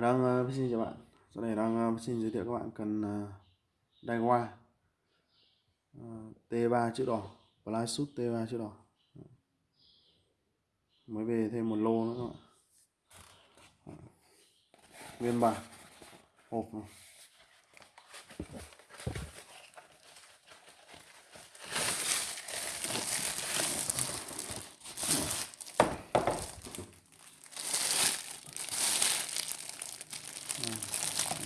đang uh, xin chào bạn. Sau này đang uh, xin giới thiệu các bạn cần uh, Daiwa uh, T3 chữ đỏ. Fly T3 chữ đỏ. Mới về thêm một lô nữa các bạn. Ờ, nguyên bản. Hộp này.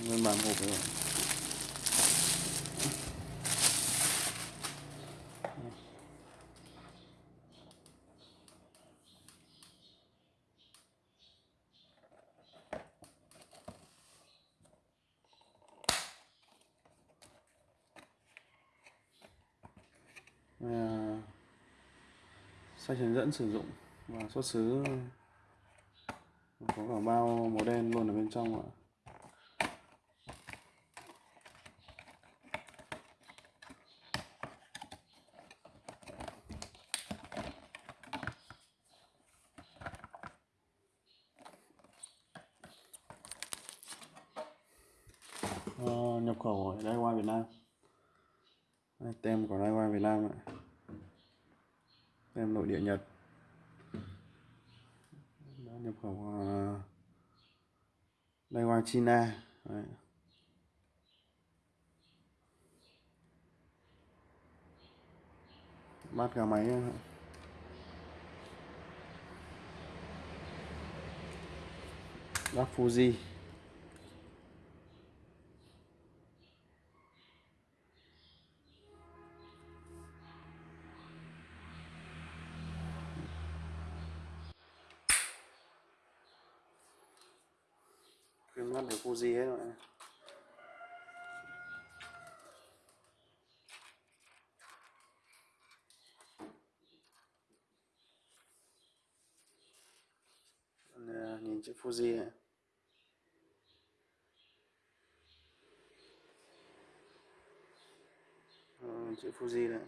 Nguyên bản hộp rồi à, ờ, sách hướng dẫn sử dụng và xuất xứ. Có cả bao màu đen luôn ở bên trong ạ. Uh, nhập khẩu ở đây qua Việt Nam. Đây, tem của đây qua Việt Nam ạ. Tem nội địa Nhật. Đã nhập khẩu uh, đây qua China. Đấy. bát gà máy bát Fuji. Khuyên mắt Fuji hết rồi. Ờ, nhìn chữ Fuji này ừ, ờ, chữ Fuji này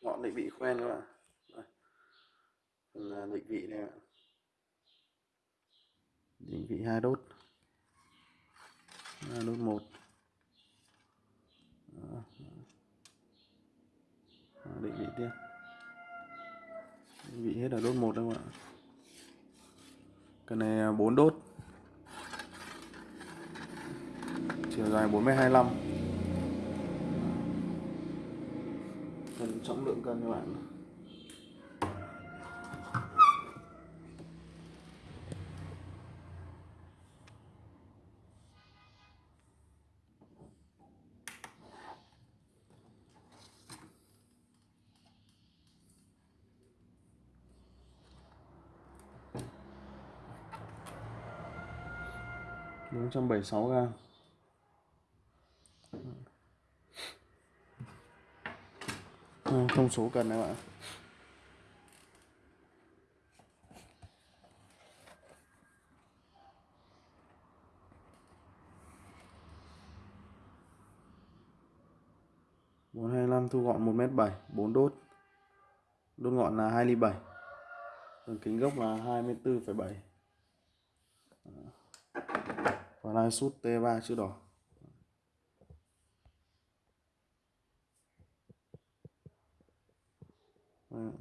ngọn định vị quen các bạn là định vị này ạ. Định vị hai đốt. Hai đốt một. Định vị tiếp. Định vị hết ở đốt một các bạn cái này à, 4 đốt. Chiều dài 4m25 cần trọng lượng cân các bạn bốn trăm bảy sáu gram. Ừ, thông số cần này bạn bốn hai năm thu gọn một mét bảy, bốn đốt. Đốt ngọn là hai ly bảy. Đường kính gốc là hai mươi bốn phẩy bảy. Và lai sút t ba chữ đỏ. Vâng.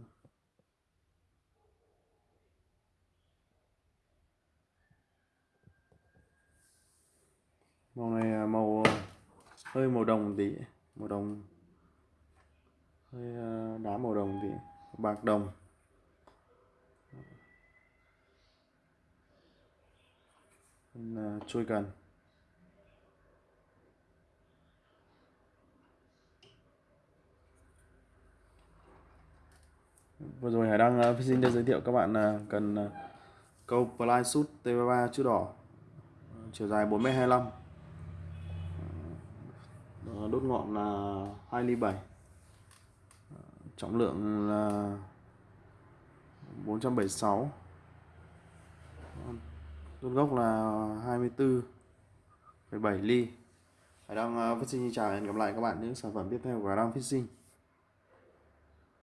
màu này màu ờ, hơi màu đồng tí, màu đồng, hơi ờ, đá màu đồng tí, bạc đồng. Chui cần vừa rồi Hải đang uh, xin giới thiệu các bạn uh, cần uh, câu Fly Shoot T3 chữ đỏ ờ, chiều dài 4m25 đốt ngọn là 2 ly 7 trọng lượng là 476 đốt gốc là 24,7 ly. Hải đang uh, Fishing chào hẹn gặp lại các bạn những sản phẩm tiếp theo của Hải đang Fishing